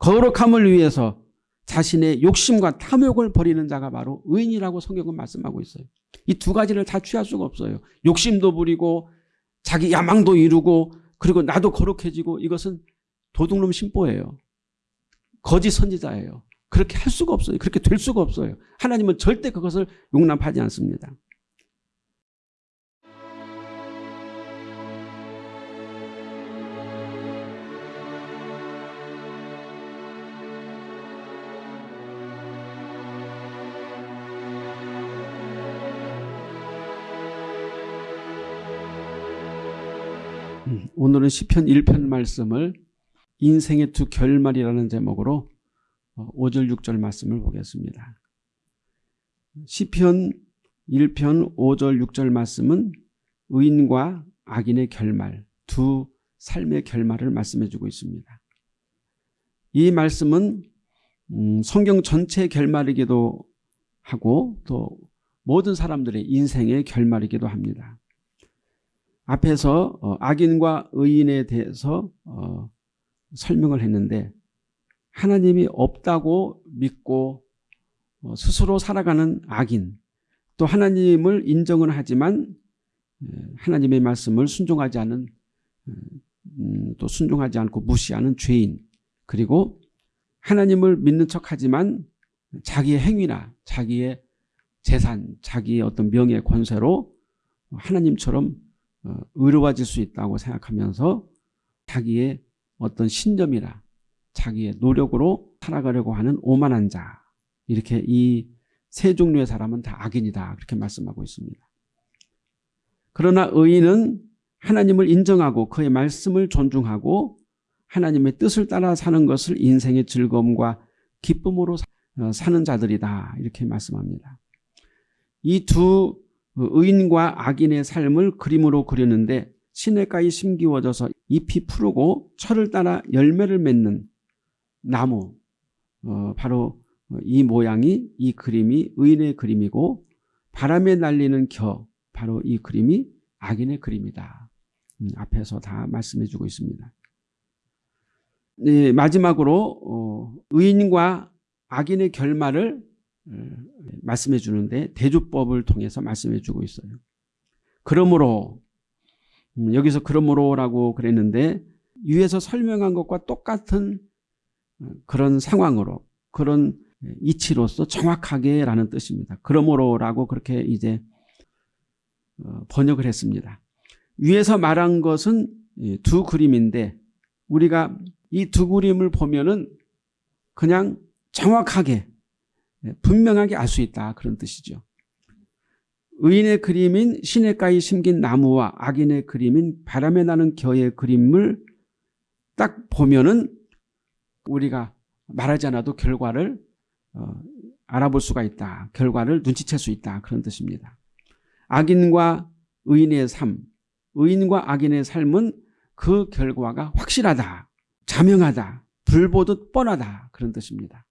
거룩함을 위해서 자신의 욕심과 탐욕을 버리는 자가 바로 의인이라고 성경은 말씀하고 있어요. 이 두 가지를 다 취할 수가 없어요. 욕심도 부리고 자기 야망도 이루고 그리고 나도 거룩해지고 이것은 도둑놈 심보예요. 거짓 선지자예요. 그렇게 할 수가 없어요. 그렇게 될 수가 없어요. 하나님은 절대 그것을 용납하지 않습니다. 오늘은 시편 1편 말씀을 인생의 두 결말이라는 제목으로 5절 어, 6절 말씀을 보겠습니다. 시편 1편 5절 6절 말씀은 의인과 악인의 결말, 두 삶의 결말을 말씀해 주고 있습니다. 이 말씀은 음, 성경 전체의 결말이기도 하고 또 모든 사람들의 인생의 결말이기도 합니다. 앞에서 어, 악인과 의인에 대해서 어, 설명을 했는데 하나님이 없다고 믿고 어, 스스로 살아가는 악인 또 하나님을 인정은 하지만 하나님의 말씀을 순종하지 않은 음, 또 순종하지 않고 무시하는 죄인 그리고 하나님을 믿는 척하지만 자기의 행위나 자기의 재산, 자기의 어떤 명예, 권세로 하나님처럼 어, 의로워질 수 있다고 생각하면서 자기의 어떤 신념이나 자기의 노력으로 살아가려고 하는 오만한 자 이렇게 이 세 종류의 사람은 다 악인이다 그렇게 말씀하고 있습니다. 그러나 의인은 하나님을 인정하고 그의 말씀을 존중하고 하나님의 뜻을 따라 사는 것을 인생의 즐거움과 기쁨으로 어, 사는 자들이다 이렇게 말씀합니다. 이두 그 의인과 악인의 삶을 그림으로 그리는데 시냇가에 심기워져서 잎이 푸르고 철을 따라 열매를 맺는 나무 어, 바로 이 모양이 이 그림이 의인의 그림이고 바람에 날리는 겨 바로 이 그림이 악인의 그림이다. 음, 앞에서 다 말씀해 주고 있습니다. 네, 마지막으로 어, 의인과 악인의 결말을 말씀해 주는데 대주법을 통해서 말씀해 주고 있어요. 그러므로 음, 여기서 그러므로라고 그랬는데 위에서 설명한 것과 똑같은 어, 그런 상황으로 그런 이치로서 정확하게 라는 뜻입니다. 그러므로라고 그렇게 이제 어, 번역을 했습니다. 위에서 말한 것은 두 그림인데 우리가 이 두 그림을 보면은 그냥 정확하게 네, 분명하게 알 수 있다 그런 뜻이죠. 의인의 그림인 시냇가에 심긴 나무와 악인의 그림인 바람에 나는 겨의 그림을 딱 보면은 우리가 말하지 않아도 결과를 어, 알아볼 수가 있다. 결과를 눈치챌 수 있다. 그런 뜻입니다. 악인과 의인의 삶, 의인과 악인의 삶은 그 결과가 확실하다, 자명하다, 불보듯 뻔하다. 그런 뜻입니다.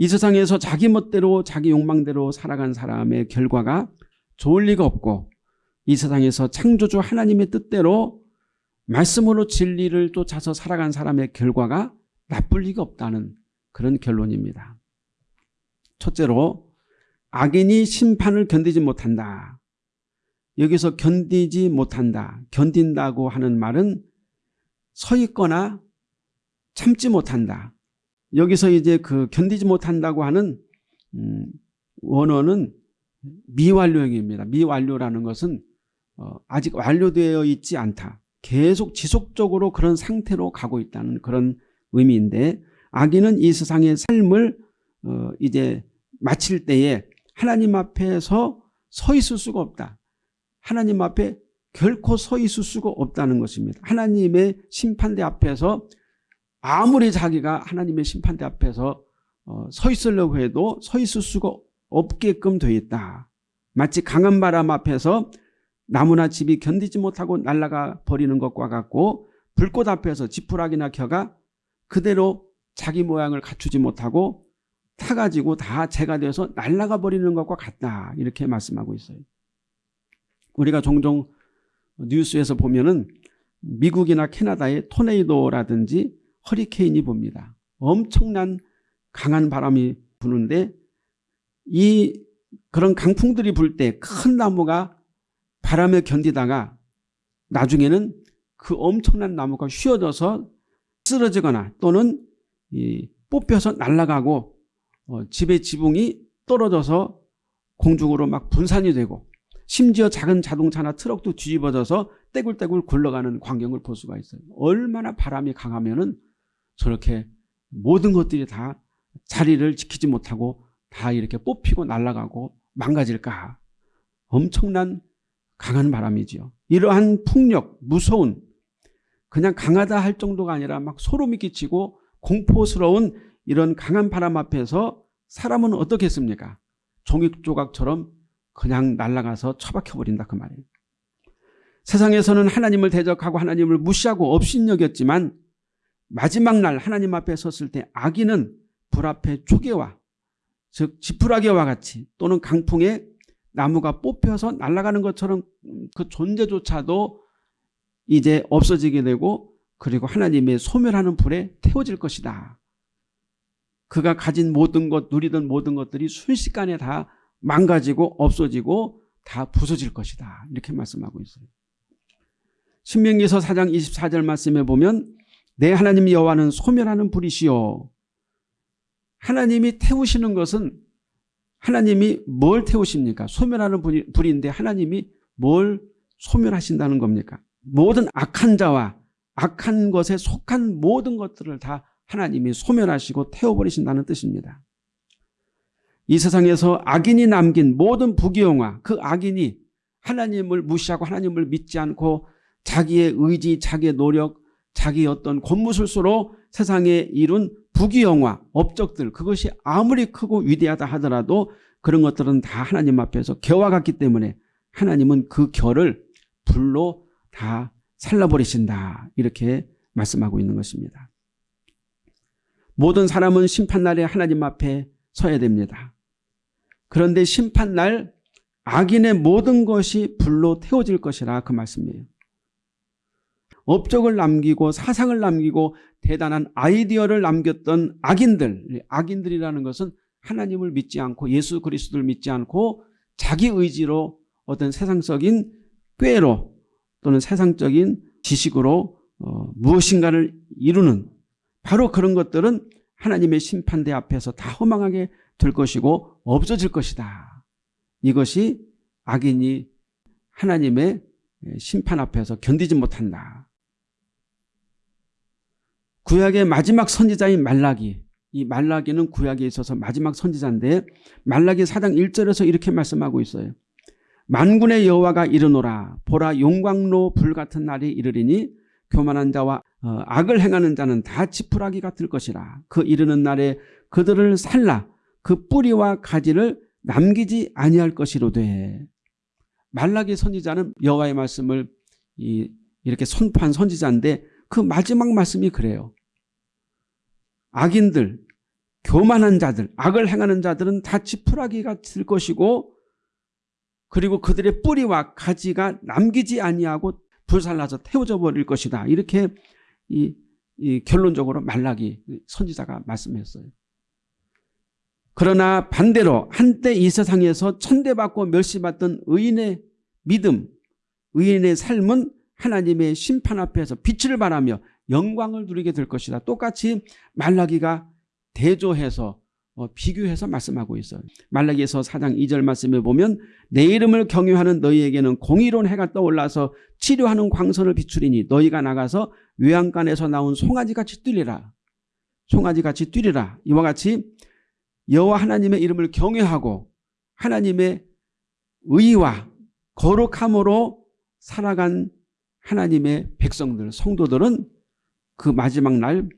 이 세상에서 자기 멋대로 자기 욕망대로 살아간 사람의 결과가 좋을 리가 없고 이 세상에서 창조주 하나님의 뜻대로 말씀으로 진리를 쫓아서 살아간 사람의 결과가 나쁠 리가 없다는 그런 결론입니다. 첫째로 악인이 심판을 견디지 못한다. 여기서 견디지 못한다. 견딘다고 하는 말은 서 있거나 참지 못한다. 여기서 이제 그 견디지 못한다고 하는 음, 원어는 미완료형입니다. 미완료라는 것은 어, 아직 완료되어 있지 않다. 계속 지속적으로 그런 상태로 가고 있다는 그런 의미인데 악인은 이 세상의 삶을 어, 이제 마칠 때에 하나님 앞에서 서 있을 수가 없다. 하나님 앞에 결코 서 있을 수가 없다는 것입니다. 하나님의 심판대 앞에서 아무리 자기가 하나님의 심판대 앞에서 어, 서 있으려고 해도 서 있을 수가 없게끔 되어 있다. 마치 강한 바람 앞에서 나무나 집이 견디지 못하고 날아가 버리는 것과 같고 불꽃 앞에서 지푸라기나 겨가 그대로 자기 모양을 갖추지 못하고 타가지고 다 재가 되어서 날아가 버리는 것과 같다. 이렇게 말씀하고 있어요. 우리가 종종 뉴스에서 보면 은 미국이나 캐나다의 토네이도라든지 허리케인이 봅니다. 엄청난 강한 바람이 부는데 이 그런 강풍들이 불 때 큰 나무가 바람에 견디다가 나중에는 그 엄청난 나무가 휘어져서 쓰러지거나 또는 이 뽑혀서 날아가고 어, 집의 지붕이 떨어져서 공중으로 막 분산이 되고 심지어 작은 자동차나 트럭도 뒤집어져서 떼굴떼굴 굴러가는 광경을 볼 수가 있어요. 얼마나 바람이 강하면 은 저렇게 모든 것들이 다 자리를 지키지 못하고 다 이렇게 뽑히고 날아가고 망가질까. 엄청난 강한 바람이지요. 이러한 풍력, 무서운 그냥 강하다 할 정도가 아니라 막 소름이 끼치고 공포스러운 이런 강한 바람 앞에서 사람은 어떻겠습니까? 종이 조각처럼 그냥 날아가서 처박혀버린다 그 말이에요. 세상에서는 하나님을 대적하고 하나님을 무시하고 업신여겼지만 마지막 날 하나님 앞에 섰을 때 악인은 불 앞에 초계와 즉 지푸라기와 같이 또는 강풍에 나무가 뽑혀서 날아가는 것처럼 그 존재조차도 이제 없어지게 되고 그리고 하나님의 소멸하는 불에 태워질 것이다. 그가 가진 모든 것 누리던 모든 것들이 순식간에 다 망가지고 없어지고 다 부서질 것이다. 이렇게 말씀하고 있어요. 신명기서 4장 24절 말씀에 보면 내 하나님 여호와는 소멸하는 불이시요. 하나님이 태우시는 것은 하나님이 뭘 태우십니까? 소멸하는 불인데 하나님이 뭘 소멸하신다는 겁니까? 모든 악한 자와 악한 것에 속한 모든 것들을 다 하나님이 소멸하시고 태워버리신다는 뜻입니다. 이 세상에서 악인이 남긴 모든 부귀영화 그 악인이 하나님을 무시하고 하나님을 믿지 않고 자기의 의지 자기의 노력 자기 어떤 권무술수로 세상에 이룬 부귀영화 업적들 그것이 아무리 크고 위대하다 하더라도 그런 것들은 다 하나님 앞에서 겨와 같기 때문에 하나님은 그 결을 불로 다 살라버리신다 이렇게 말씀하고 있는 것입니다. 모든 사람은 심판날에 하나님 앞에 서야 됩니다. 그런데 심판날 악인의 모든 것이 불로 태워질 것이라 그 말씀이에요. 업적을 남기고 사상을 남기고 대단한 아이디어를 남겼던 악인들 악인들이라는 것은 하나님을 믿지 않고 예수 그리스도를 믿지 않고 자기 의지로 어떤 세상적인 꾀로 또는 세상적인 지식으로 어, 무엇인가를 이루는 바로 그런 것들은 하나님의 심판대 앞에서 다 허망하게 될 것이고 없어질 것이다. 이것이 악인이 하나님의 심판 앞에서 견디지 못한다. 구약의 마지막 선지자인 말라기. 이 말라기는 구약에 있어서 마지막 선지자인데 말라기 4장 1절에서 이렇게 말씀하고 있어요. 만군의 여호와가 이르노라. 보라 용광로 불같은 날이 이르리니 교만한 자와 어, 악을 행하는 자는 다 지푸라기 같을 것이라. 그 이르는 날에 그들을 살라. 그 뿌리와 가지를 남기지 아니할 것이로되. 말라기 선지자는 여호와의 말씀을 이, 이렇게 선포한 선지자인데 그 마지막 말씀이 그래요. 악인들, 교만한 자들, 악을 행하는 자들은 다 지푸라기가 될 것이고 그리고 그들의 뿌리와 가지가 남기지 아니하고 불살라서 태워져 버릴 것이다. 이렇게 이, 이 결론적으로 말라기 선지자가 말씀했어요. 그러나 반대로 한때 이 세상에서 천대받고 멸시받던 의인의 믿음, 의인의 삶은 하나님의 심판 앞에서 빛을 발하며 영광을 누리게 될 것이다. 똑같이 말라기가 대조해서 어, 비교해서 말씀하고 있어요. 말라기에서 4장 2절 말씀에 보면 내 이름을 경유하는 너희에게는 공의로운 해가 떠올라서 치료하는 광선을 비추리니 너희가 나가서 외양간에서 나온 송아지같이 뛰리라. 송아지같이 뛰리라. 이와 같이 여호와 하나님의 이름을 경외하고 하나님의 의와 거룩함으로 살아간 하나님의 백성들 성도들은 그 마지막 날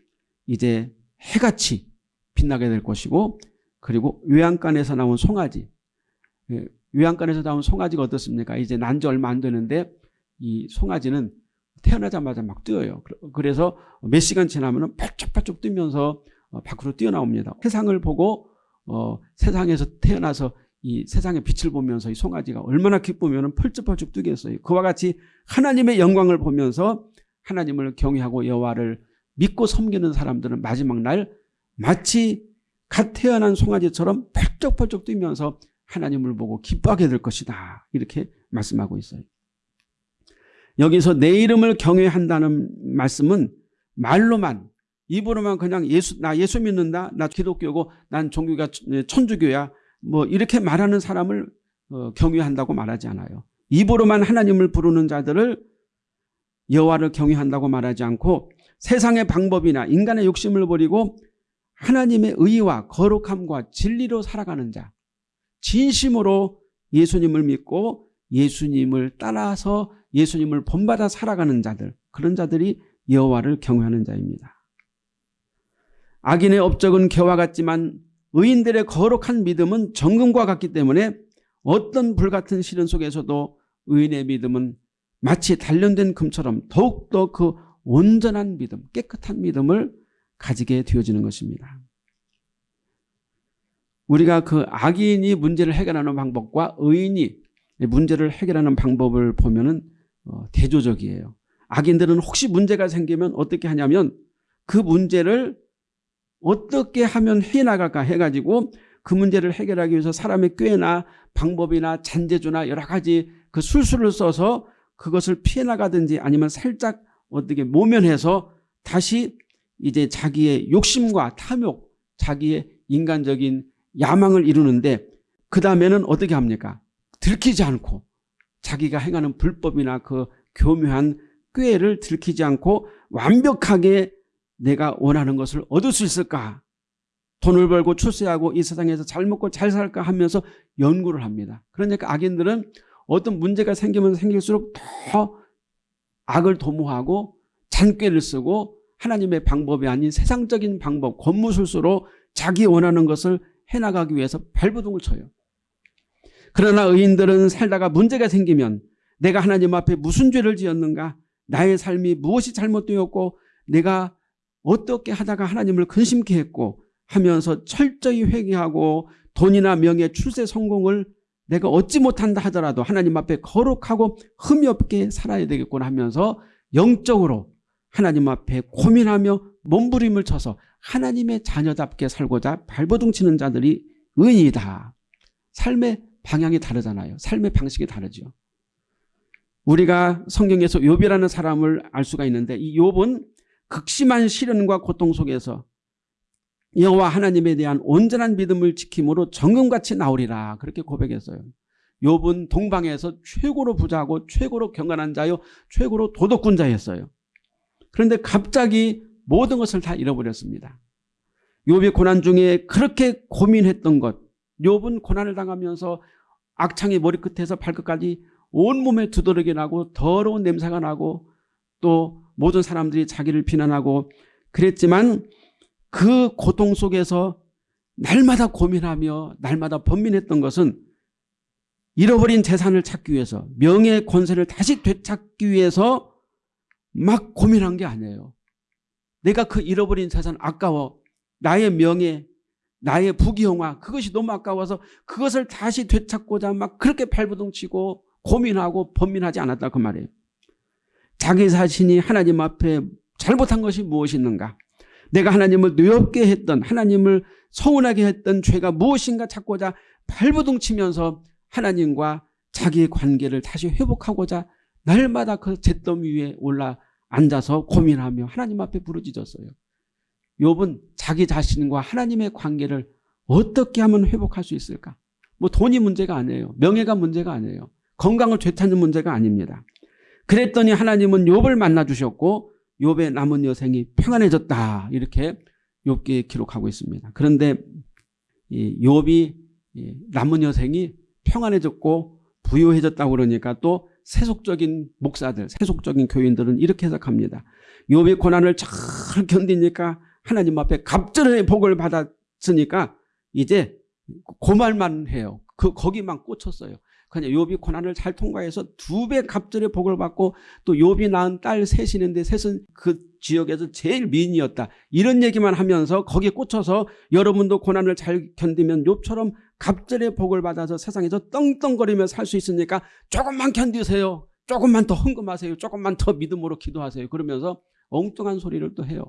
이제 해같이 빛나게 될 것이고 그리고 외양간에서 나온 송아지 예, 외양간에서 나온 송아지가 어떻습니까? 이제 난 지 얼마 안 되는데 이 송아지는 태어나자마자 막 뛰어요. 그래서 몇 시간 지나면 팔쭉팔쭉 뛰면서 어, 밖으로 뛰어나옵니다. 세상을 보고 어, 세상에서 태어나서 이 세상의 빛을 보면서 이 송아지가 얼마나 기쁘면 펄쩍펄쩍 뛰겠어요. 그와 같이 하나님의 영광을 보면서 하나님을 경외하고 여호와를 믿고 섬기는 사람들은 마지막 날 마치 갓 태어난 송아지처럼 펄쩍펄쩍 뛰면서 하나님을 보고 기뻐하게 될 것이다. 이렇게 말씀하고 있어요. 여기서 내 이름을 경외한다는 말씀은 말로만 입으로만 그냥 예수 나 예수 믿는다. 나 기독교고 난 종교가 천주교야. 뭐 이렇게 말하는 사람을 어, 경외한다고 말하지 않아요. 입으로만 하나님을 부르는 자들을 여호와를 경외한다고 말하지 않고 세상의 방법이나 인간의 욕심을 버리고 하나님의 의와 거룩함과 진리로 살아가는 자 진심으로 예수님을 믿고 예수님을 따라서 예수님을 본받아 살아가는 자들 그런 자들이 여호와를 경외하는 자입니다. 악인의 업적은 개와 같지만 의인들의 거룩한 믿음은 정금과 같기 때문에 어떤 불같은 시련 속에서도 의인의 믿음은 마치 단련된 금처럼 더욱더 그 온전한 믿음, 깨끗한 믿음을 가지게 되어지는 것입니다. 우리가 그 악인이 문제를 해결하는 방법과 의인이 문제를 해결하는 방법을 보면은 어, 대조적이에요. 악인들은 혹시 문제가 생기면 어떻게 하냐면 그 문제를 어떻게 하면 해나갈까 해가지고 그 문제를 해결하기 위해서 사람의 꾀나 방법이나 잔재주나 여러 가지 그 술수를 써서 그것을 피해 나가든지 아니면 살짝 어떻게 모면해서 다시 이제 자기의 욕심과 탐욕, 자기의 인간적인 야망을 이루는데 그 다음에는 어떻게 합니까? 들키지 않고 자기가 행하는 불법이나 그 교묘한 꾀를 들키지 않고 완벽하게 내가 원하는 것을 얻을 수 있을까? 돈을 벌고 출세하고 이 세상에서 잘 먹고 잘 살까 하면서 연구를 합니다. 그러니까 악인들은 어떤 문제가 생기면 생길수록 더 악을 도모하고 잔꾀를 쓰고 하나님의 방법이 아닌 세상적인 방법, 권무술수로 자기 원하는 것을 해나가기 위해서 발버둥을 쳐요. 그러나 의인들은 살다가 문제가 생기면 내가 하나님 앞에 무슨 죄를 지었는가 나의 삶이 무엇이 잘못되었고 내가 어떻게 하다가 하나님을 근심케 했고 하면서 철저히 회개하고 돈이나 명예 출세 성공을 내가 얻지 못한다 하더라도 하나님 앞에 거룩하고 흠이 없게 살아야 되겠구나 하면서 영적으로 하나님 앞에 고민하며 몸부림을 쳐서 하나님의 자녀답게 살고자 발버둥 치는 자들이 의인이다. 삶의 방향이 다르잖아요. 삶의 방식이 다르죠. 우리가 성경에서 욥이라는 사람을 알 수가 있는데 이 욥은 극심한 시련과 고통 속에서 여호와 하나님에 대한 온전한 믿음을 지킴으로 정금같이 나오리라 그렇게 고백했어요. 욥은 동방에서 최고로 부자고 최고로 경건한 자요 최고로 도덕군 자였어요. 그런데 갑자기 모든 것을 다 잃어버렸습니다. 욥이 고난 중에 그렇게 고민했던 것 욥은 고난을 당하면서 악창이 머리끝에서 발끝까지 온몸에 두드러기 나고 더러운 냄새가 나고 또 모든 사람들이 자기를 비난하고 그랬지만 그 고통 속에서 날마다 고민하며 날마다 번민했던 것은 잃어버린 재산을 찾기 위해서 명예 권세를 다시 되찾기 위해서 막 고민한 게 아니에요. 내가 그 잃어버린 재산 아까워 나의 명예 나의 부귀영화 그것이 너무 아까워서 그것을 다시 되찾고자 막 그렇게 발부둥치고 고민하고 번민하지 않았다 그 말이에요. 자기 자신이 하나님 앞에 잘못한 것이 무엇이 있는가 내가 하나님을 뇌없게 했던 하나님을 서운하게 했던 죄가 무엇인가 찾고자 발부둥치면서 하나님과 자기의 관계를 다시 회복하고자 날마다 그 잿더미 위에 올라 앉아서 고민하며 하나님 앞에 부르짖었어요. 욥은 자기 자신과 하나님의 관계를 어떻게 하면 회복할 수 있을까? 뭐 돈이 문제가 아니에요. 명예가 문제가 아니에요. 건강을 되찾는 문제가 아닙니다. 그랬더니 하나님은 욥을 만나 주셨고 욥의 남은 여생이 평안해졌다. 이렇게 욥기에 기록하고 있습니다. 그런데 이 욥이 남은 여생이 평안해졌고 부유해졌다고 그러니까 또 세속적인 목사들, 세속적인 교인들은 이렇게 해석합니다. 욥의 고난을 잘 견디니까 하나님 앞에 갑절의 복을 받았으니까 이제 고말만 해요. 그 거기만 꽂혔어요. 그냥 욥이 고난을 잘 통과해서 두배 갑절의 복을 받고 또 욥이 낳은 딸 셋이는데 셋은 그 지역에서 제일 미인이었다. 이런 얘기만 하면서 거기에 꽂혀서 여러분도 고난을 잘 견디면 욥처럼 갑절의 복을 받아서 세상에서 떵떵거리며 살 수 있으니까 조금만 견디세요. 조금만 더 헌금하세요. 조금만 더 믿음으로 기도하세요. 그러면서 엉뚱한 소리를 또 해요.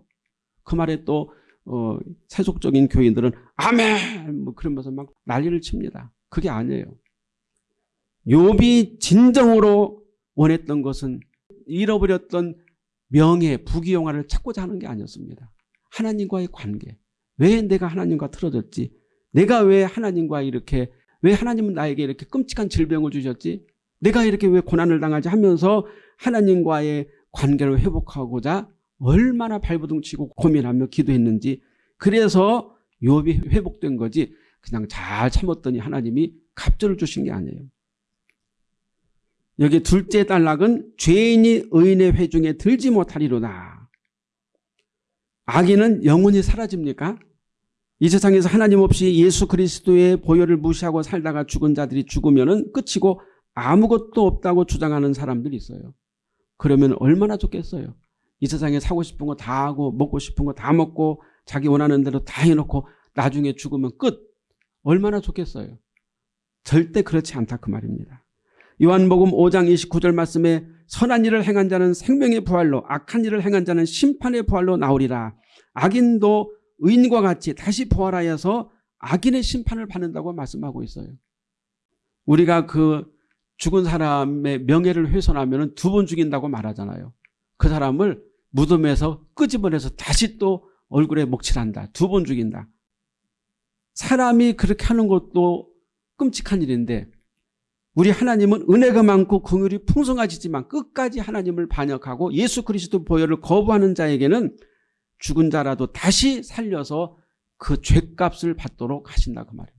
그 말에 또 어, 세속적인 교인들은 아멘 뭐 그러면서 막 난리를 칩니다. 그게 아니에요. 욥이 진정으로 원했던 것은 잃어버렸던 명예, 부귀영화를 찾고자 하는 게 아니었습니다. 하나님과의 관계. 왜 내가 하나님과 틀어졌지? 내가 왜 하나님과 이렇게 왜 하나님은 나에게 이렇게 끔찍한 질병을 주셨지? 내가 이렇게 왜 고난을 당하지 하면서 하나님과의 관계를 회복하고자 얼마나 발버둥치고 고민하며 기도했는지 그래서 욥이 회복된 거지 그냥 잘 참았더니 하나님이 갑절을 주신 게 아니에요. 여기 둘째 단락은 죄인이 의인의 회중에 들지 못하리로다. 악인은 영원히 사라집니까? 이 세상에서 하나님 없이 예수 그리스도의 보혈을 무시하고 살다가 죽은 자들이 죽으면 끝이고 아무것도 없다고 주장하는 사람들이 있어요. 그러면 얼마나 좋겠어요. 이 세상에 사고 싶은 거 다 하고 먹고 싶은 거 다 먹고 자기 원하는 대로 다 해놓고 나중에 죽으면 끝. 얼마나 좋겠어요. 절대 그렇지 않다 그 말입니다. 요한복음 5장 29절 말씀에 선한 일을 행한 자는 생명의 부활로 악한 일을 행한 자는 심판의 부활로 나오리라. 악인도 의인과 같이 다시 부활하여서 악인의 심판을 받는다고 말씀하고 있어요. 우리가 그 죽은 사람의 명예를 훼손하면 두 번 죽인다고 말하잖아요. 그 사람을 무덤에서 끄집어내서 다시 또 얼굴에 먹칠한다. 두 번 죽인다. 사람이 그렇게 하는 것도 끔찍한 일인데 우리 하나님은 은혜가 많고 긍휼이 풍성하시지만 끝까지 하나님을 반역하고 예수 그리스도 보혈을 거부하는 자에게는 죽은 자라도 다시 살려서 그 죄값을 받도록 하신다 그 말이에요.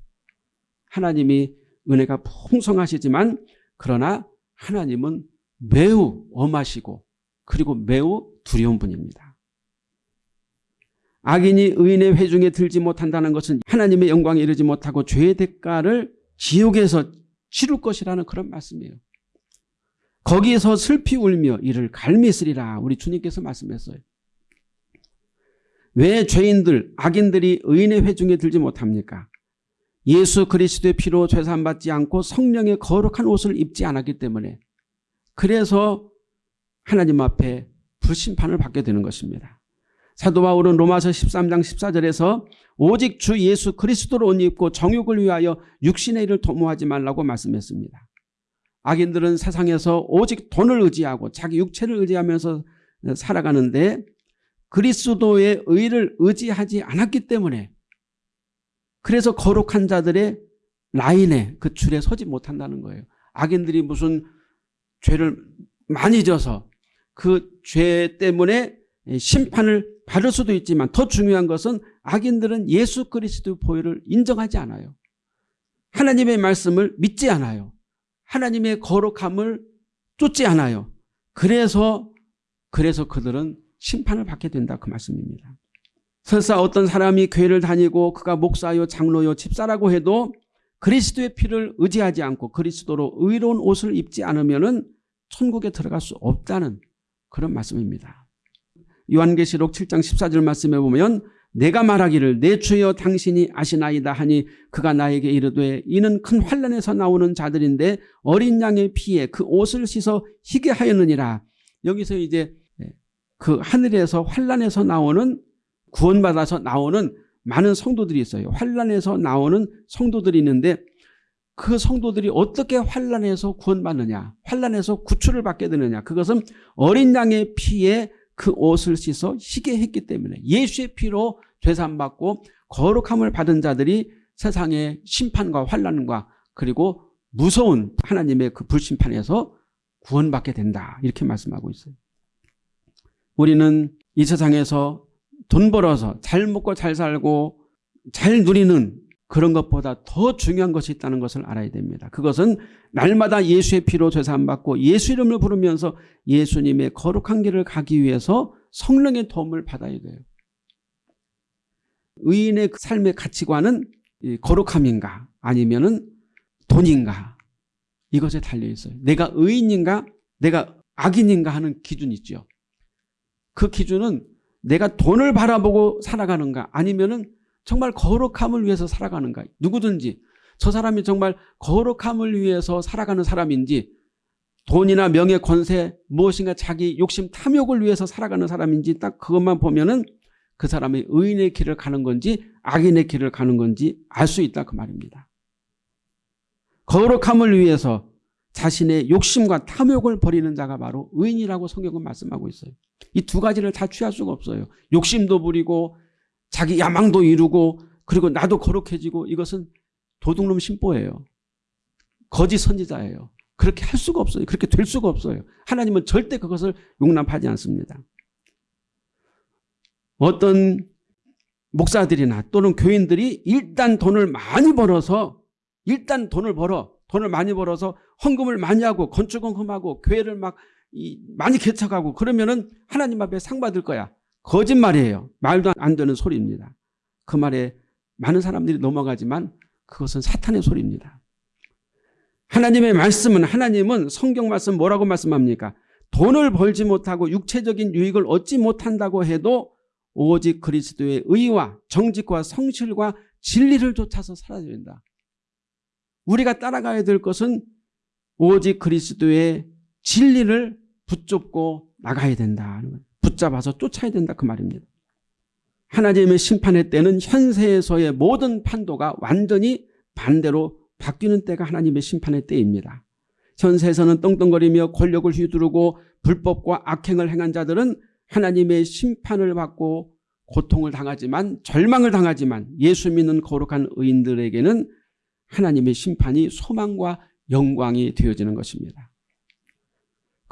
하나님이 은혜가 풍성하시지만 그러나 하나님은 매우 엄하시고 그리고 매우 두려운 분입니다. 악인이 의인의 회중에 들지 못한다는 것은 하나님의 영광에 이르지 못하고 죄의 대가를 지옥에서 치룰 것이라는 그런 말씀이에요. 거기에서 슬피 울며 이를 갈미으리라 우리 주님께서 말씀했어요. 왜 죄인들 악인들이 의인의 회중에 들지 못합니까? 예수 그리스도의 피로 죄산받지 않고 성령의 거룩한 옷을 입지 않았기 때문에 그래서 하나님 앞에 불심판을 받게 되는 것입니다. 사도 바울은 로마서 13장 14절에서 오직 주 예수 그리스도로 옷 입고 정욕을 위하여 육신의 일을 도모하지 말라고 말씀했습니다. 악인들은 세상에서 오직 돈을 의지하고 자기 육체를 의지하면서 살아가는데 그리스도의 의를 의지하지 않았기 때문에 그래서 거룩한 자들의 라인에 그 줄에 서지 못한다는 거예요. 악인들이 무슨 죄를 많이 져서 그 죄 때문에 심판을 받을 수도 있지만 더 중요한 것은 악인들은 예수 그리스도 보혈을 인정하지 않아요. 하나님의 말씀을 믿지 않아요. 하나님의 거룩함을 쫓지 않아요. 그래서 그래서 그들은 심판을 받게 된다 그 말씀입니다. 설사 어떤 사람이 교회를 다니고 그가 목사요 장로요 집사라고 해도 그리스도의 피를 의지하지 않고 그리스도로 의로운 옷을 입지 않으면 천국에 들어갈 수 없다는 그런 말씀입니다. 요한계시록 7장 14절 말씀에 보면 내가 말하기를 내 주여 당신이 아시나이다 하니 그가 나에게 이르되 이는 큰 환란에서 나오는 자들인데 어린 양의 피에 그 옷을 씻어 희게 하였느니라. 여기서 이제 그 하늘에서 환란에서 나오는 구원받아서 나오는 많은 성도들이 있어요. 환란에서 나오는 성도들이 있는데 그 성도들이 어떻게 환란에서 구원받느냐 환란에서 구출을 받게 되느냐 그것은 어린 양의 피에 그 옷을 씻어 희게 했기 때문에 예수의 피로 죄산받고 거룩함을 받은 자들이 세상의 심판과 환란과 그리고 무서운 하나님의 그 불심판에서 구원받게 된다 이렇게 말씀하고 있어요. 우리는 이 세상에서 돈 벌어서 잘 먹고 잘 살고 잘 누리는 그런 것보다 더 중요한 것이 있다는 것을 알아야 됩니다. 그것은 날마다 예수의 피로 죄사함받고 예수 이름을 부르면서 예수님의 거룩한 길을 가기 위해서 성령의 도움을 받아야 돼요. 의인의 그 삶의 가치관은 거룩함인가 아니면 돈인가 이것에 달려 있어요. 내가 의인인가 내가 악인인가 하는 기준이 있죠. 그 기준은 내가 돈을 바라보고 살아가는가 아니면 은 정말 거룩함을 위해서 살아가는가 누구든지 저 사람이 정말 거룩함을 위해서 살아가는 사람인지 돈이나 명예 권세 무엇인가 자기 욕심 탐욕을 위해서 살아가는 사람인지 딱 그것만 보면은 그 사람이 의인의 길을 가는 건지 악인의 길을 가는 건지 알 수 있다 그 말입니다. 거룩함을 위해서 자신의 욕심과 탐욕을 버리는 자가 바로 의인이라고 성경은 말씀하고 있어요. 이 두 가지를 다 취할 수가 없어요. 욕심도 부리고 자기 야망도 이루고 그리고 나도 거룩해지고 이것은 도둑놈 심보예요. 거짓 선지자예요. 그렇게 할 수가 없어요. 그렇게 될 수가 없어요. 하나님은 절대 그것을 용납하지 않습니다. 어떤 목사들이나 또는 교인들이 일단 돈을 많이 벌어서 일단 돈을 벌어 돈을 많이 벌어서 헌금을 많이 하고 건축헌금하고 교회를 막 많이 개척하고 그러면은 하나님 앞에 상 받을 거야. 거짓말이에요. 말도 안 되는 소리입니다. 그 말에 많은 사람들이 넘어가지만 그것은 사탄의 소리입니다. 하나님의 말씀은 하나님은 성경 말씀 뭐라고 말씀합니까? 돈을 벌지 못하고 육체적인 유익을 얻지 못한다고 해도 오직 그리스도의 의와 정직과 성실과 진리를 쫓아서 살아야 된다. 우리가 따라가야 될 것은 오직 그리스도의 진리를 붙잡고 나가야 된다. 붙잡아서 쫓아야 된다 그 말입니다. 하나님의 심판의 때는 현세에서의 모든 판도가 완전히 반대로 바뀌는 때가 하나님의 심판의 때입니다. 현세에서는 떵떵거리며 권력을 휘두르고 불법과 악행을 행한 자들은 하나님의 심판을 받고 고통을 당하지만 절망을 당하지만 예수 믿는 거룩한 의인들에게는 하나님의 심판이 소망과 영광이 되어지는 것입니다.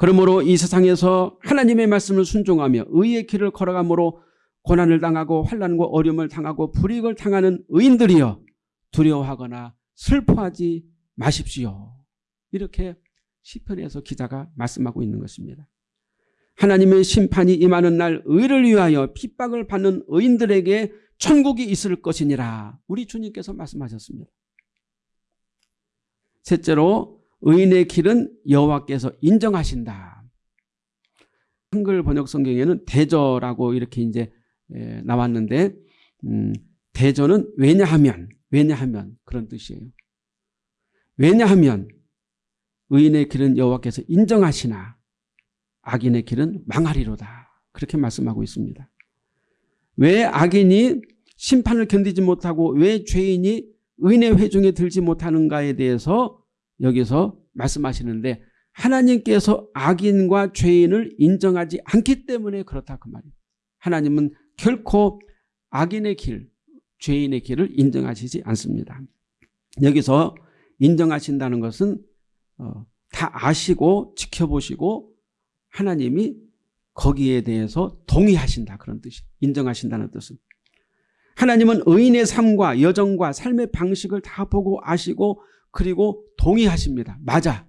그러므로 이 세상에서 하나님의 말씀을 순종하며 의의 길을 걸어가므로 고난을 당하고 환란과 어려움을 당하고 불이익을 당하는 의인들이여 두려워하거나 슬퍼하지 마십시오. 이렇게 시편에서 기자가 말씀하고 있는 것입니다. 하나님의 심판이 임하는 날 의를 위하여 핍박을 받는 의인들에게 천국이 있을 것이니라. 우리 주님께서 말씀하셨습니다. 셋째로 의인의 길은 여호와께서 인정하신다. 한글 번역 성경에는 대저라고 이렇게 이제 나왔는데 음, 대저는 왜냐하면 왜냐하면 그런 뜻이에요. 왜냐하면 의인의 길은 여호와께서 인정하시나 악인의 길은 망하리로다. 그렇게 말씀하고 있습니다. 왜 악인이 심판을 견디지 못하고 왜 죄인이 의인의 회중에 들지 못하는가에 대해서 여기서 말씀하시는데 하나님께서 악인과 죄인을 인정하지 않기 때문에 그렇다 그 말이에요. 하나님은 결코 악인의 길, 죄인의 길을 인정하시지 않습니다. 여기서 인정하신다는 것은 어, 다 아시고 지켜보시고 하나님이 거기에 대해서 동의하신다 그런 뜻이 인정하신다는 뜻은 하나님은 의인의 삶과 여정과 삶의 방식을 다 보고 아시고 그리고 동의하십니다. 맞아.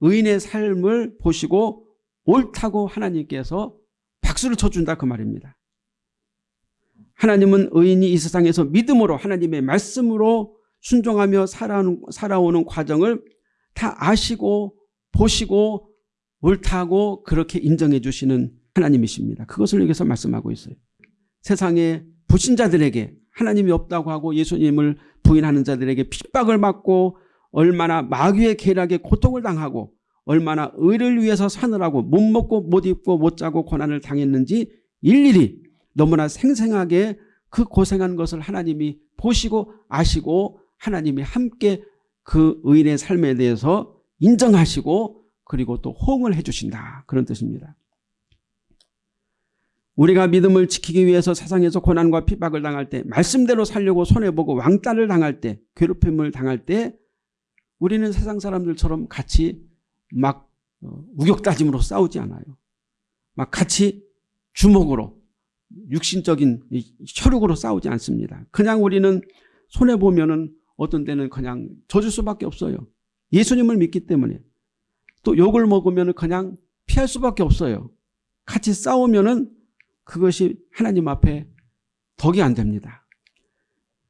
의인의 삶을 보시고 옳다고 하나님께서 박수를 쳐준다 그 말입니다. 하나님은 의인이 이 세상에서 믿음으로 하나님의 말씀으로 순종하며 살아오는, 살아오는 과정을 다 아시고 보시고 옳다고 그렇게 인정해 주시는 하나님이십니다. 그것을 여기서 말씀하고 있어요. 세상의 불신자들에게 하나님이 없다고 하고 예수님을 부인하는 자들에게 핍박을 받고 얼마나 마귀의 계략에 고통을 당하고 얼마나 의를 위해서 사느라고 못 먹고 못 입고 못 자고 고난을 당했는지 일일이 너무나 생생하게 그 고생한 것을 하나님이 보시고 아시고 하나님이 함께 그 의인의 삶에 대해서 인정하시고 그리고 또 호응을 해주신다. 그런 뜻입니다. 우리가 믿음을 지키기 위해서 세상에서 고난과 핍박을 당할 때 말씀대로 살려고 손해보고 왕따를 당할 때 괴롭힘을 당할 때 우리는 세상 사람들처럼 같이 막 어, 우격다짐으로 싸우지 않아요. 막 같이 주먹으로 육신적인 혈육으로 싸우지 않습니다. 그냥 우리는 손해보면 은 어떤 때는 그냥 져줄 수밖에 없어요. 예수님을 믿기 때문에. 또 욕을 먹으면 그냥 피할 수밖에 없어요. 같이 싸우면 은 그것이 하나님 앞에 덕이 안 됩니다.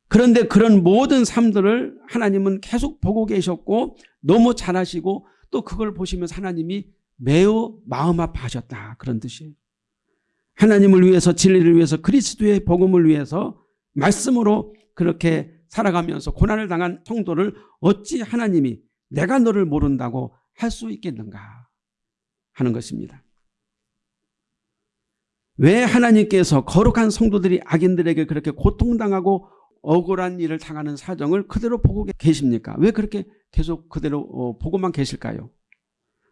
그런데 그런 모든 삶들을 하나님은 계속 보고 계셨고 너무 잘하시고 또 그걸 보시면서 하나님이 매우 마음 아파하셨다 그런 뜻이에요. 하나님을 위해서 진리를 위해서 그리스도의 복음을 위해서 말씀으로 그렇게 살아가면서 고난을 당한 성도를 어찌 하나님이 내가 너를 모른다고 할 수 있겠는가 하는 것입니다. 왜 하나님께서 거룩한 성도들이 악인들에게 그렇게 고통당하고 억울한 일을 당하는 사정을 그대로 보고 계십니까? 왜 그렇게 계속 그대로 어, 보고만 계실까요?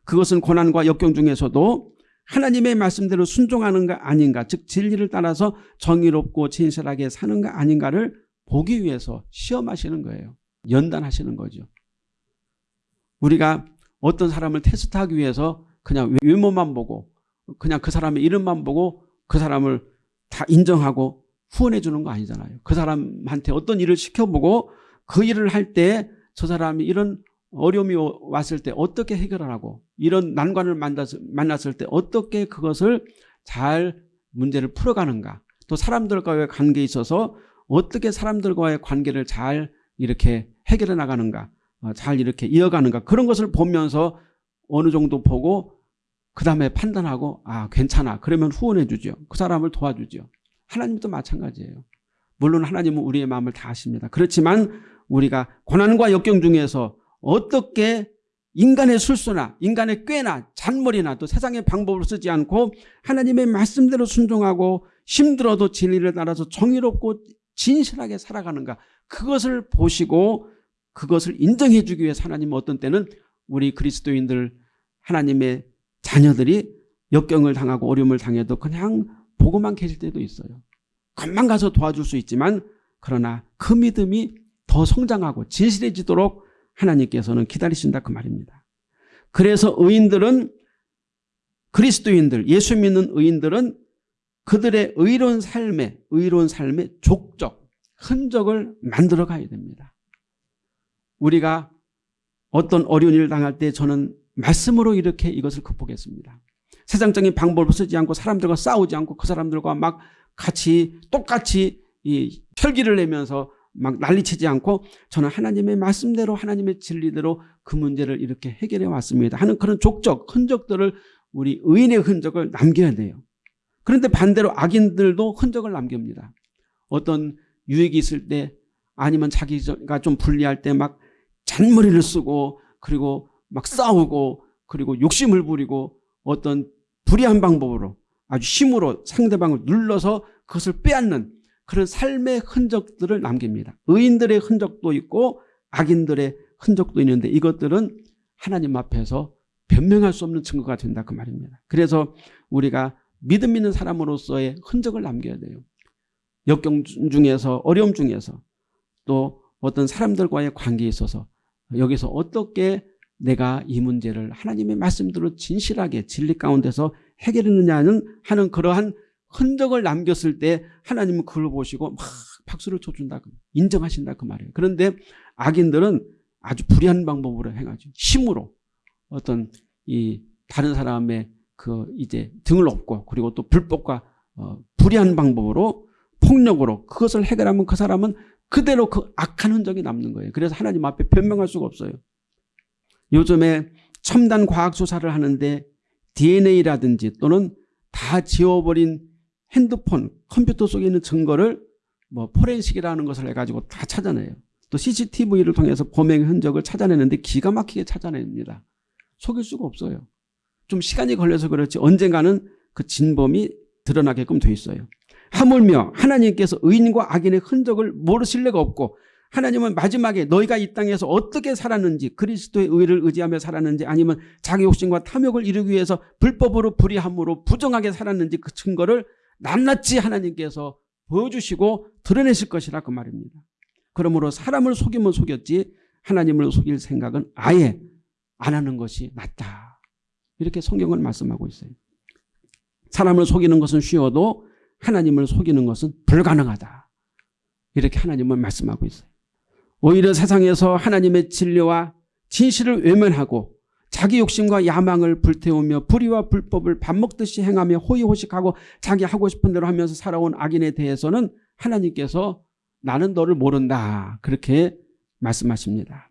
그것은 고난과 역경 중에서도 하나님의 말씀대로 순종하는가 아닌가 즉 진리를 따라서 정의롭고 진실하게 사는가 아닌가를 보기 위해서 시험하시는 거예요. 연단하시는 거죠. 우리가 어떤 사람을 테스트하기 위해서 그냥 외모만 보고 그냥 그 사람의 이름만 보고 그 사람을 다 인정하고 후원해 주는 거 아니잖아요. 그 사람한테 어떤 일을 시켜보고 그 일을 할 때 저 사람이 이런 어려움이 왔을 때 어떻게 해결을 하고 이런 난관을 만났을 때 어떻게 그것을 잘 문제를 풀어가는가 또 사람들과의 관계에 있어서 어떻게 사람들과의 관계를 잘 이렇게 해결해 나가는가 어, 잘 이렇게 이어가는가 그런 것을 보면서 어느 정도 보고 그 다음에 판단하고 아 괜찮아 그러면 후원해 주죠. 그 사람을 도와주죠. 하나님도 마찬가지예요. 물론 하나님은 우리의 마음을 다 아십니다. 그렇지만 우리가 고난과 역경 중에서 어떻게 인간의 술수나 인간의 꾀나 잔머리나 또 세상의 방법을 쓰지 않고 하나님의 말씀대로 순종하고 힘들어도 진리를 따라서 정의롭고 진실하게 살아가는가 그것을 보시고 그것을 인정해 주기 위해서 하나님은 어떤 때는 우리 그리스도인들 하나님의 자녀들이 역경을 당하고 어려움을 당해도 그냥 보고만 계실 때도 있어요. 금방 가서 도와줄 수 있지만 그러나 그 믿음이 더 성장하고 진실해지도록 하나님께서는 기다리신다 그 말입니다. 그래서 의인들은 그리스도인들 예수 믿는 의인들은 그들의 의로운 삶에 의로운 삶의 족적 흔적을 만들어 가야 됩니다. 우리가 어떤 어려운 일을 당할 때 저는 말씀으로 이렇게 이것을 극복했습니다. 세상적인 방법을 쓰지 않고 사람들과 싸우지 않고 그 사람들과 막 같이 똑같이 이 혈기를 내면서 막 난리치지 않고 저는 하나님의 말씀대로 하나님의 진리대로 그 문제를 이렇게 해결해 왔습니다 하는 그런 족적 흔적들을 우리 의인의 흔적을 남겨야 돼요. 그런데 반대로 악인들도 흔적을 남깁니다. 어떤 유익이 있을 때 아니면 자기가 좀 불리할 때 막 잔머리를 쓰고 그리고 막 싸우고 그리고 욕심을 부리고 어떤 불의한 방법으로 아주 힘으로 상대방을 눌러서 그것을 빼앗는 그런 삶의 흔적들을 남깁니다. 의인들의 흔적도 있고 악인들의 흔적도 있는데 이것들은 하나님 앞에서 변명할 수 없는 증거가 된다 그 말입니다. 그래서 우리가 믿음 있는 사람으로서의 흔적을 남겨야 돼요. 역경 중에서 어려움 중에서 또 어떤 사람들과의 관계에 있어서 여기서 어떻게 내가 이 문제를 하나님의 말씀대로 진실하게 진리 가운데서 해결했느냐는 하는 그러한 흔적을 남겼을 때 하나님은 그걸 보시고 막 박수를 쳐준다. 인정하신다 그 말이에요. 그런데 악인들은 아주 불의한 방법으로 행하죠. 힘으로 어떤 이 다른 사람의 그 이제 등을 업고 그리고 또 불법과 어 불의한 방법으로 폭력으로 그것을 해결하면 그 사람은 그대로 그 악한 흔적이 남는 거예요. 그래서 하나님 앞에 변명할 수가 없어요. 요즘에 첨단 과학 수사를 하는데 DNA라든지 또는 다 지워버린 핸드폰, 컴퓨터 속에 있는 증거를 뭐 포렌식이라는 것을 해가지고 다 찾아내요. 또 CCTV를 통해서 범행 흔적을 찾아내는데 기가 막히게 찾아냅니다. 속일 수가 없어요. 좀 시간이 걸려서 그렇지 언젠가는 그 진범이 드러나게끔 돼 있어요. 하물며 하나님께서 의인과 악인의 흔적을 모르실 리가 없고 하나님은 마지막에 너희가 이 땅에서 어떻게 살았는지 그리스도의 의를 의지하며 살았는지 아니면 자기 욕심과 탐욕을 이루기 위해서 불법으로 불의함으로 부정하게 살았는지 그 증거를 낱낱이 하나님께서 보여주시고 드러내실 것이라 그 말입니다. 그러므로 사람을 속이면 속였지 하나님을 속일 생각은 아예 안 하는 것이 낫다. 이렇게 성경을 말씀하고 있어요. 사람을 속이는 것은 쉬워도 하나님을 속이는 것은 불가능하다. 이렇게 하나님은 말씀하고 있어요. 오히려 세상에서 하나님의 진리와 진실을 외면하고 자기 욕심과 야망을 불태우며 불의와 불법을 밥 먹듯이 행하며 호의호식하고 자기 하고 싶은 대로 하면서 살아온 악인에 대해서는 하나님께서 나는 너를 모른다 그렇게 말씀하십니다.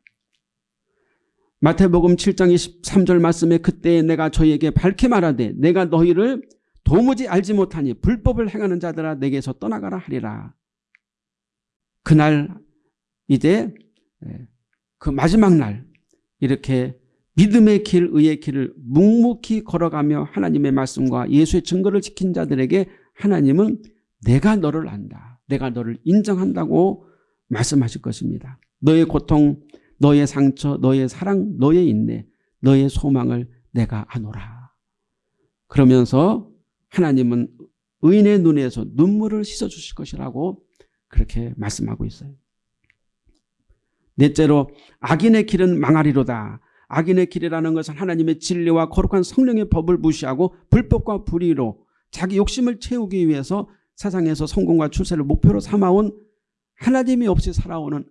마태복음 7장 23절 말씀에 그때 내가 저희에게 밝히 말하되 내가 너희를 도무지 알지 못하니 불법을 행하는 자들아 내게서 떠나가라 하리라. 그날 이제 예, 그 마지막 날 이렇게 믿음의 길, 의의 길을 묵묵히 걸어가며 하나님의 말씀과 예수의 증거를 지킨 자들에게 하나님은 내가 너를 안다. 내가 너를 인정한다고 말씀하실 것입니다. 너의 고통, 너의 상처, 너의 사랑, 너의 인내, 너의 소망을 내가 아노라. 그러면서 하나님은 의인의 눈에서 눈물을 씻어주실 것이라고 그렇게 말씀하고 있어요. 넷째로 악인의 길은 망하리로다. 악인의 길이라는 것은 하나님의 진리와 거룩한 성령의 법을 무시하고 불법과 불의로 자기 욕심을 채우기 위해서 세상에서 성공과 출세를 목표로 삼아온 하나님이 없이 살아오는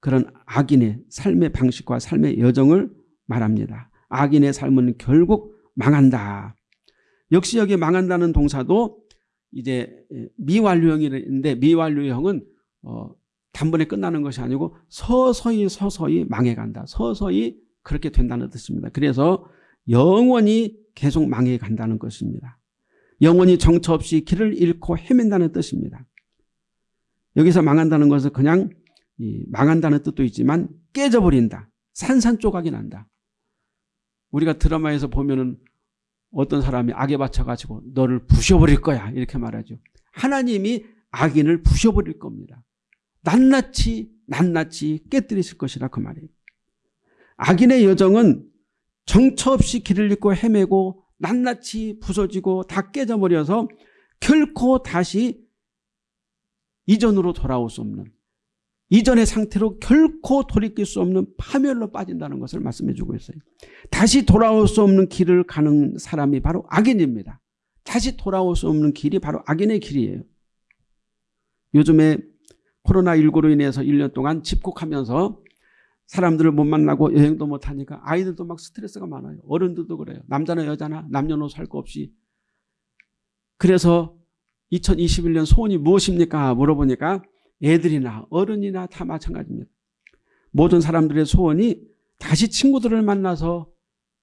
그런 악인의 삶의 방식과 삶의 여정을 말합니다. 악인의 삶은 결국 망한다. 역시 여기 망한다는 동사도 이제 미완료형인데 미완료형은 어 단번에 끝나는 것이 아니고 서서히 서서히 망해간다. 서서히 그렇게 된다는 뜻입니다. 그래서 영원히 계속 망해간다는 것입니다. 영원히 정처 없이 길을 잃고 헤맨다는 뜻입니다. 여기서 망한다는 것은 그냥 망한다는 뜻도 있지만 깨져버린다. 산산조각이 난다. 우리가 드라마에서 보면은 어떤 사람이 악에 받쳐가지고 너를 부셔버릴 거야 이렇게 말하죠. 하나님이 악인을 부셔버릴 겁니다. 낱낱이 낱낱이 깨뜨리실 것이라 그 말이에요. 악인의 여정은 정처 없이 길을 잃고 헤매고 낱낱이 부서지고 다 깨져버려서 결코 다시 이전으로 돌아올 수 없는 이전의 상태로 결코 돌이킬 수 없는 파멸로 빠진다는 것을 말씀해 주고 있어요. 다시 돌아올 수 없는 길을 가는 사람이 바로 악인입니다. 다시 돌아올 수 없는 길이 바로 악인의 길이에요. 요즘에 코로나19로 인해서 1년 동안 집콕하면서 사람들을 못 만나고 여행도 못 하니까 아이들도 막 스트레스가 많아요. 어른들도 그래요. 남자나 여자나 남녀노소 할 거 없이. 그래서 2021년 소원이 무엇입니까? 물어보니까 애들이나 어른이나 다 마찬가지입니다. 모든 사람들의 소원이 다시 친구들을 만나서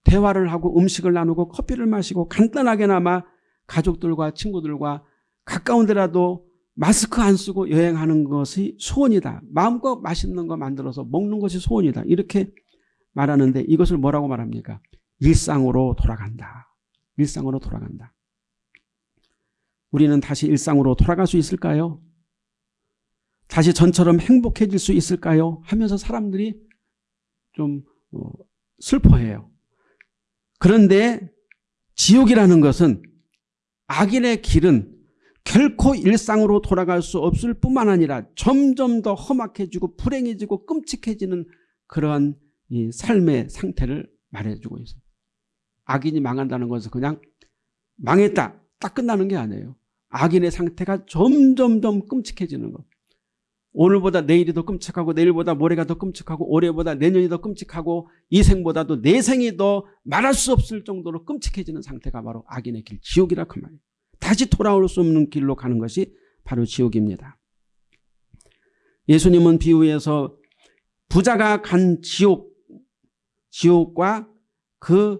대화를 하고 음식을 나누고 커피를 마시고 간단하게나마 가족들과 친구들과 가까운 데라도 마스크 안 쓰고 여행하는 것이 소원이다. 마음껏 맛있는 거 만들어서 먹는 것이 소원이다. 이렇게 말하는데 이것을 뭐라고 말합니까? 일상으로 돌아간다. 일상으로 돌아간다. 우리는 다시 일상으로 돌아갈 수 있을까요? 다시 전처럼 행복해질 수 있을까요? 하면서 사람들이 좀 어, 슬퍼해요. 그런데 지옥이라는 것은 악인의 길은 결코 일상으로 돌아갈 수 없을 뿐만 아니라 점점 더 험악해지고 불행해지고 끔찍해지는 그러한 이 삶의 상태를 말해주고 있어요. 악인이 망한다는 것은 그냥 망했다. 딱 끝나는 게 아니에요. 악인의 상태가 점점점 끔찍해지는 것. 오늘보다 내일이 더 끔찍하고 내일보다 모레가 더 끔찍하고 올해보다 내년이 더 끔찍하고 이 생보다도 내 생이 더 말할 수 없을 정도로 끔찍해지는 상태가 바로 악인의 길, 지옥이라 그 말이에요. 다시 돌아올 수 없는 길로 가는 것이 바로 지옥입니다. 예수님은 비유에서 부자가 간 지옥, 지옥과 그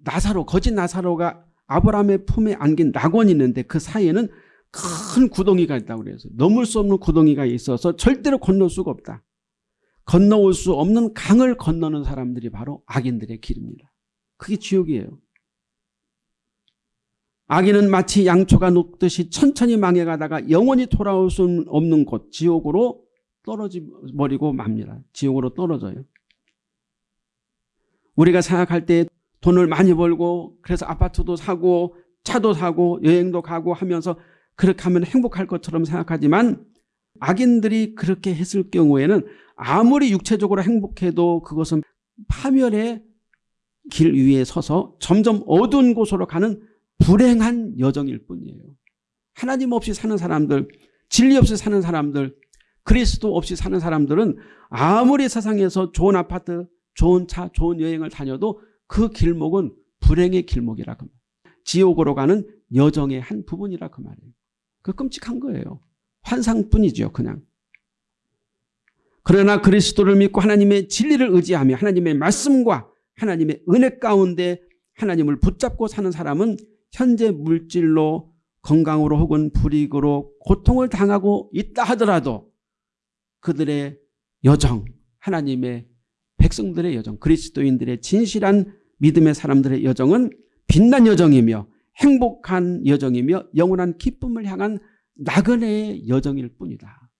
나사로, 거짓 나사로가 아브라함의 품에 안긴 낙원이 있는데 그 사이에는 큰 구덩이가 있다고 그래서 넘을 수 없는 구덩이가 있어서 절대로 건널 수가 없다. 건너올 수 없는 강을 건너는 사람들이 바로 악인들의 길입니다. 그게 지옥이에요. 악인은 마치 양초가 녹듯이 천천히 망해가다가 영원히 돌아올 수 없는 곳 지옥으로 떨어지 버리고 맙니다. 지옥으로 떨어져요. 우리가 생각할 때 돈을 많이 벌고 그래서 아파트도 사고 차도 사고 여행도 가고 하면서 그렇게 하면 행복할 것처럼 생각하지만 악인들이 그렇게 했을 경우에는 아무리 육체적으로 행복해도 그것은 파멸의 길 위에 서서 점점 어두운 곳으로 가는 불행한 여정일 뿐이에요. 하나님 없이 사는 사람들, 진리 없이 사는 사람들, 그리스도 없이 사는 사람들은 아무리 세상에서 좋은 아파트, 좋은 차, 좋은 여행을 다녀도 그 길목은 불행의 길목이라 그 말. 지옥으로 가는 여정의 한 부분이라 그 말이에요. 그 끔찍한 거예요. 환상뿐이죠, 그냥. 그러나 그리스도를 믿고 하나님의 진리를 의지하며 하나님의 말씀과 하나님의 은혜 가운데 하나님을 붙잡고 사는 사람은 현재 물질로 건강으로 혹은 불이익으로 고통을 당하고 있다 하더라도 그들의 여정, 하나님의 백성들의 여정, 그리스도인들의 진실한 믿음의 사람들의 여정은 빛난 여정이며 행복한 여정이며 영원한 기쁨을 향한 나그네의 여정일 뿐이다.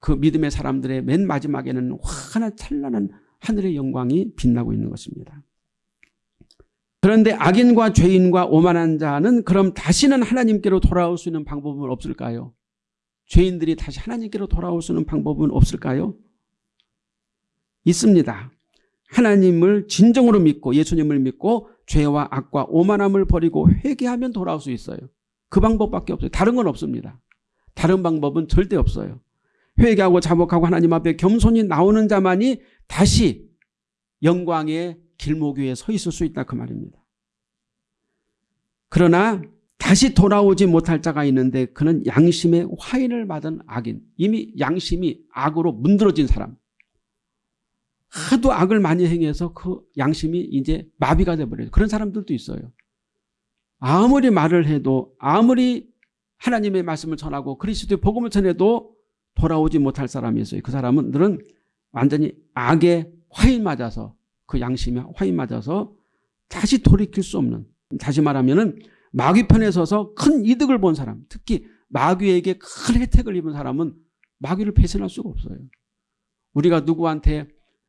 그 믿음의 사람들의 맨 마지막에는 환한 찬란한 하늘의 영광이 빛나고 있는 것입니다. 그런데 악인과 죄인과 오만한 자는 그럼 다시는 하나님께로 돌아올 수 있는 방법은 없을까요? 죄인들이 다시 하나님께로 돌아올 수 있는 방법은 없을까요? 있습니다. 하나님을 진정으로 믿고 예수님을 믿고 죄와 악과 오만함을 버리고 회개하면 돌아올 수 있어요. 그 방법밖에 없어요. 다른 건 없습니다. 다른 방법은 절대 없어요. 회개하고 자복하고 하나님 앞에 겸손히 나오는 자만이 다시 영광의 길목 위에 서 있을 수 있다 그 말입니다. 그러나 다시 돌아오지 못할 자가 있는데 그는 양심의 화인을 받은 악인 이미 양심이 악으로 문드러진 사람 하도 악을 많이 행해서 그 양심이 이제 마비가 돼버려요. 그런 사람들도 있어요. 아무리 말을 해도 아무리 하나님의 말씀을 전하고 그리스도의 복음을 전해도 돌아오지 못할 사람이 있어요. 그 사람들은 완전히 악의 화인 맞아서 그 양심에 화인 맞아서 다시 돌이킬 수 없는 다시 말하면 마귀 편에 서서 큰 이득을 본 사람 특히 마귀에게 큰 혜택을 입은 사람은 마귀를 배신할 수가 없어요. 우리가 누구한테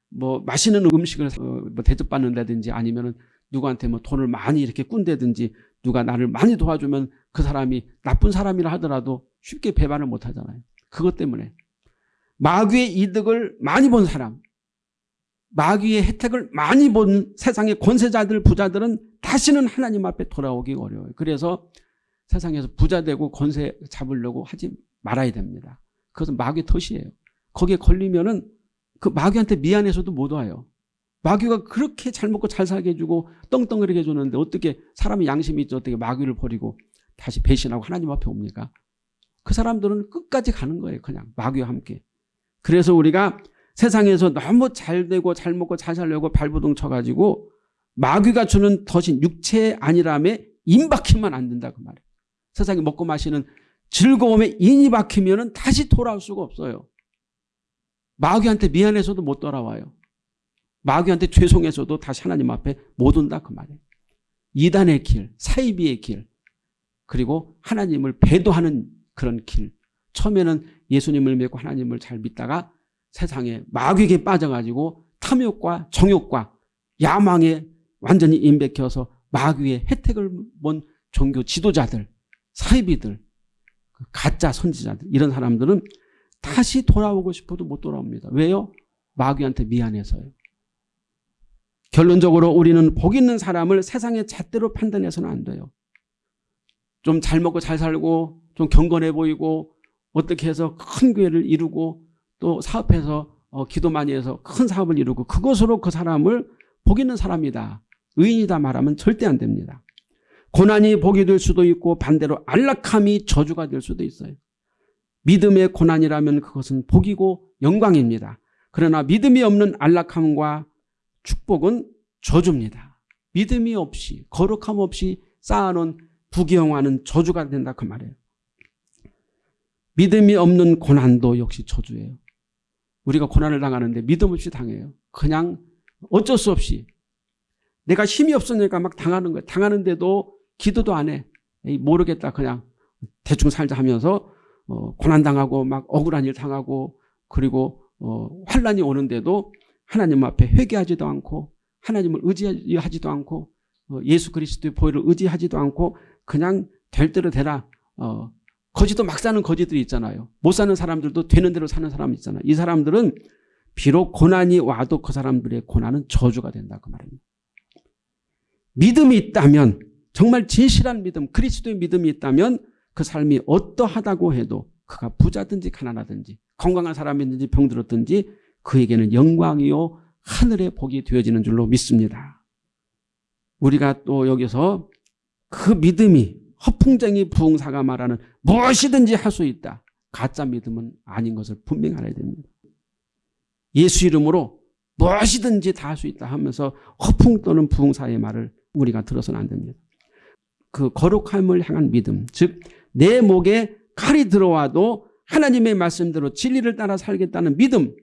뭐 맛있는 음식을 어, 뭐 대접받는다든지 아니면 누구한테 뭐 돈을 많이 이렇게 꾼다든지 누가 나를 많이 도와주면 그 사람이 나쁜 사람이라 하더라도 쉽게 배반을 못 하잖아요. 그것 때문에 마귀의 이득을 많이 본 사람 마귀의 혜택을 많이 본 세상의 권세자들 부자들은 다시는 하나님 앞에 돌아오기 어려워요. 그래서 세상에서 부자 되고 권세 잡으려고 하지 말아야 됩니다. 그것은 마귀 덫이에요. 거기에 걸리면은 그 마귀한테 미안해서도 못 와요. 마귀가 그렇게 잘 먹고 잘 살게 해주고 떵떵거리게 해주는데 어떻게 사람이 양심이 있지 어떻게 마귀를 버리고 다시 배신하고 하나님 앞에 옵니까? 그 사람들은 끝까지 가는 거예요. 그냥 마귀와 함께. 그래서 우리가 세상에서 너무 잘 되고 잘 먹고 잘 살려고 발부둥 쳐가지고 마귀가 주는 덫인 육체 아니라에 임박히면 안 된다 그 말이에요. 세상에 먹고 마시는 즐거움에 인이 박히면 다시 돌아올 수가 없어요. 마귀한테 미안해서도 못 돌아와요. 마귀한테 죄송해서도 다시 하나님 앞에 못 온다 그 말이에요. 이단의 길, 사이비의 길, 그리고 하나님을 배도하는 그런 길. 처음에는 예수님을 믿고 하나님을 잘 믿다가 세상에 마귀에게 빠져가지고 탐욕과 정욕과 야망에 완전히 임백혀서 마귀의 혜택을 본 종교 지도자들, 사이비들, 그 가짜 선지자들 이런 사람들은 다시 돌아오고 싶어도 못 돌아옵니다. 왜요? 마귀한테 미안해서요. 결론적으로 우리는 복 있는 사람을 세상의 잣대로 판단해서는 안 돼요. 좀 잘 먹고 잘 살고 좀 경건해 보이고 어떻게 해서 큰 교회를 이루고 또 사업해서 어, 기도 많이 해서 큰 사업을 이루고 그것으로 그 사람을 복 있는 사람이다. 의인이다 말하면 절대 안 됩니다. 고난이 복이 될 수도 있고 반대로 안락함이 저주가 될 수도 있어요. 믿음의 고난이라면 그것은 복이고 영광입니다. 그러나 믿음이 없는 안락함과 축복은 저주입니다. 믿음이 없이 거룩함 없이 쌓아놓은 부귀영화는 저주가 된다 그 말이에요. 믿음이 없는 고난도 역시 저주예요. 우리가 고난을 당하는데 믿음 없이 당해요. 그냥 어쩔 수 없이 내가 힘이 없으니까 막 당하는 거예요. 당하는데도 기도도 안 해. 모르겠다 그냥 대충 살자 하면서 어, 고난당하고 막 억울한 일 당하고 그리고 어, 환란이 오는데도 하나님 앞에 회개하지도 않고 하나님을 의지하지도 않고 어, 예수 그리스도의 보혈을 의지하지도 않고 그냥 될 대로 되라 어, 거지도 막 사는 거지들이 있잖아요. 못 사는 사람들도 되는 대로 사는 사람 있잖아요. 이 사람들은 비록 고난이 와도 그 사람들의 고난은 저주가 된다 그 말입니다. 믿음이 있다면 정말 진실한 믿음 그리스도의 믿음이 있다면 그 삶이 어떠하다고 해도 그가 부자든지 가난하든지 건강한 사람이든지 병들었든지 그에게는 영광이요 하늘의 복이 되어지는 줄로 믿습니다. 우리가 또 여기서 그 믿음이 허풍쟁이 부흥사가 말하는 무엇이든지 할 수 있다. 가짜 믿음은 아닌 것을 분명히 알아야 됩니다. 예수 이름으로 무엇이든지 다 할 수 있다 하면서 허풍 또는 부흥사의 말을 우리가 들어서는 안 됩니다. 그 거룩함을 향한 믿음 즉 내 목에 칼이 들어와도 하나님의 말씀대로 진리를 따라 살겠다는 믿음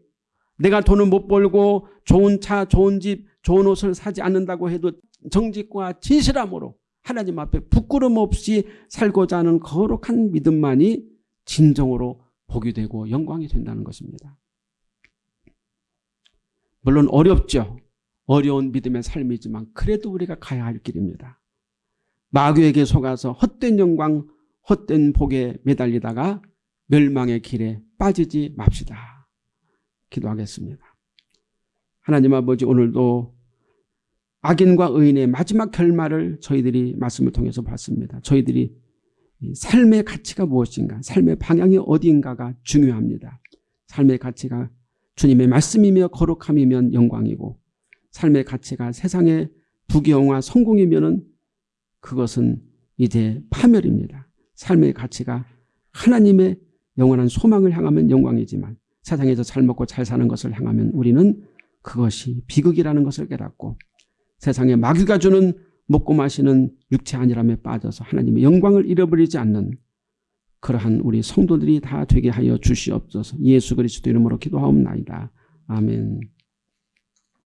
내가 돈을 못 벌고 좋은 차 좋은 집 좋은 옷을 사지 않는다고 해도 정직과 진실함으로 하나님 앞에 부끄럼 없이 살고자 하는 거룩한 믿음만이 진정으로 복이 되고 영광이 된다는 것입니다. 물론 어렵죠. 어려운 믿음의 삶이지만 그래도 우리가 가야 할 길입니다. 마귀에게 속아서 헛된 영광, 헛된 복에 매달리다가 멸망의 길에 빠지지 맙시다. 기도하겠습니다. 하나님 아버지 오늘도 악인과 의인의 마지막 결말을 저희들이 말씀을 통해서 봤습니다. 저희들이 삶의 가치가 무엇인가 삶의 방향이 어디인가가 중요합니다. 삶의 가치가 주님의 말씀이며 거룩함이면 영광이고 삶의 가치가 세상의 부귀영화 성공이면 그것은 이제 파멸입니다. 삶의 가치가 하나님의 영원한 소망을 향하면 영광이지만 세상에서 잘 먹고 잘 사는 것을 향하면 우리는 그것이 비극이라는 것을 깨닫고 세상에 마귀가 주는 먹고 마시는 육체 안일함에 빠져서 하나님의 영광을 잃어버리지 않는 그러한 우리 성도들이 다 되게 하여 주시옵소서 예수 그리스도 이름으로 기도하옵나이다. 아멘